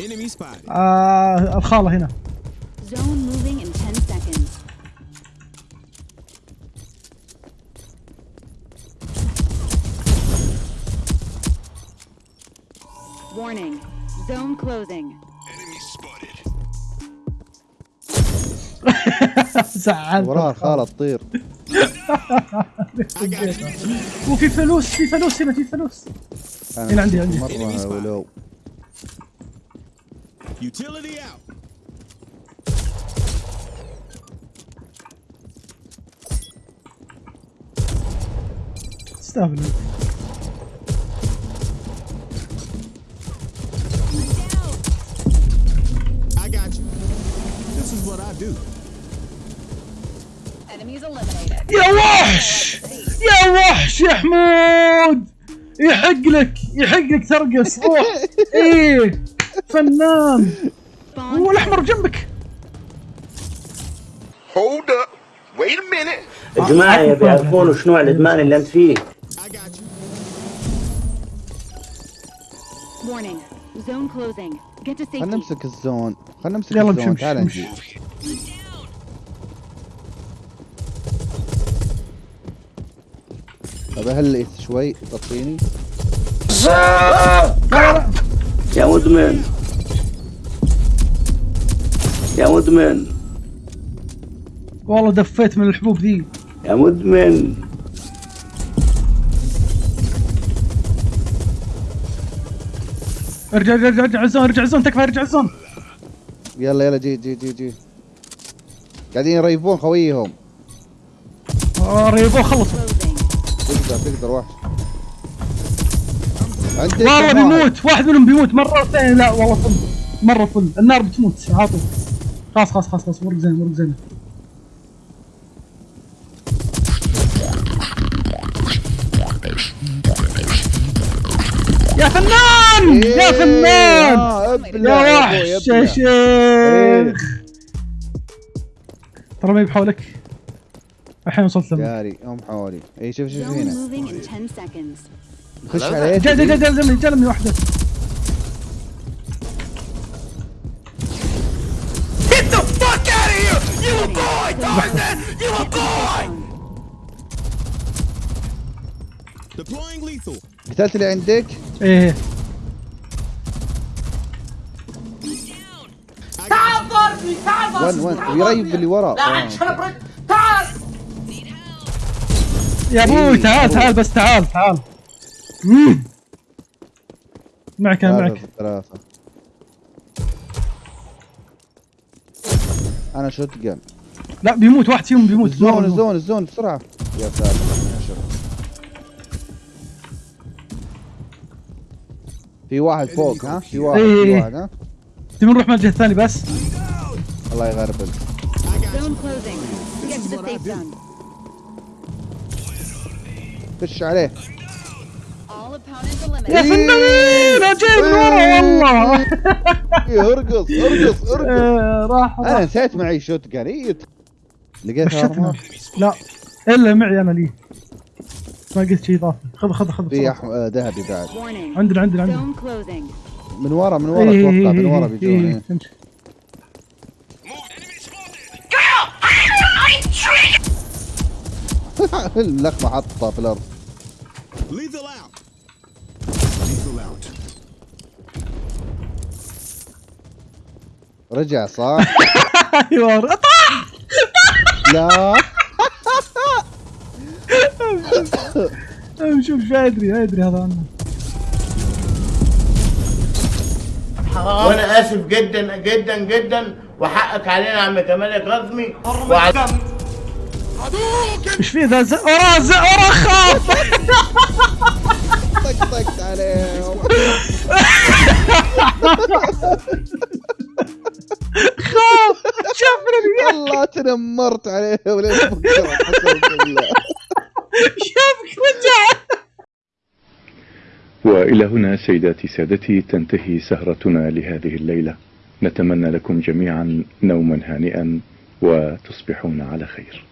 Enemy spotted. آه الخالة هنا Zone moving in 10 seconds. Warning. Zone closing. Enemy spotted. زعلت وراها الخالة تطير. وفي فلوس في فلوس هنا في فلوس هنا عندي- عندي. مرة ولو Utility out. تستاهل I got you. This is what I do. Enemies eliminated. يا وحش يا وحش يا حمود يحق لك يحق لك ترقص روح ايه فنان هو الأحمر جنبك Hold up. Wait a minute. الجماعة يبي يعرفون وش نوع الإدمان اللي أنت فيه I got you. Warning. Zone closing. Get to خلنا. نمسك الزون خلنا نمسك يلا الزون تعال. نجي طب هل شوي طفيني يا مدمن. يا مدمن. والله دفيت من الحبوب ذي. يا مدمن. ارجع ارجع ارجع ارجع الزون ارجع الزون تكفى ارجع الزون يلا يلا جي جي جي جي. قاعدين يريفون خويهم. آه، ريبو خلصوا. تقدر تقدر وحش والله؟ بيموت. واحد منهم بيموت. مرة ثانية. لا والله فل مرة فل. النار بتموت. عاطل خلاص خلاص خلاص خلاص. ورق زين ورق زين. يا فنان! يا إيه، فنان! يا وحش يا ابلع. إيه. شيخ. ترى ما بحولك الحين وصلت لهم جاري هم حوالي إي شوف شوف هنا. Moving in 10 seconds. خش عليه. جا جا جا جا جا جا لمي واحدة. Deploying lethal. قتلت اللي عندك؟ إيه. وين وين؟ يريب اللي ورا. آه. يا أبوي إيه، تعال. تعال بس تعال. تعال. مم. معك أنا معك. ثلاثة. أنا شوت جن لا بيموت واحد فيهم بيموت. الزون. الزون الزون بسرعة. يا ساتر. في واحد فوق ها؟ في واحد إيه. في واحد ها؟ تبي نروح من الجهة الثانية بس؟ الله يغربل خش عليه. يا eliminated. فنان أجيب من ورا والله. إيه، ارقص ارقص ارقص. آه، راح أنا نسيت معي شوت جن إيه. لقيت لا إلا معي أنا لي. ما قلت شيء اضافي خذ خذ خذ في آه، ذهبي بعد. عندنا عندنا عندنا. من ورا من ورا إيه، أتوقع إيه، من ورا إيه، بيجون إيه، إيه. اللقمة حطها في الأرض. Lethal out. Lethal out. رجع صح؟ أيوه. طاح لا شوف شو أدري أدري هذا عنه. وأنا آسف جدا جدا جدا. وحقك علينا يا عم كمال القاسمي وعلى إيش في ذا وراه وراه خاف. والله تنمرت بكره قسم بالله شافك رجع. وإلى هنا سيداتي سادتي تنتهي سهرتنا لهذه الليلة. نتمنى لكم جميعا نوما هانئا وتصبحون على خير.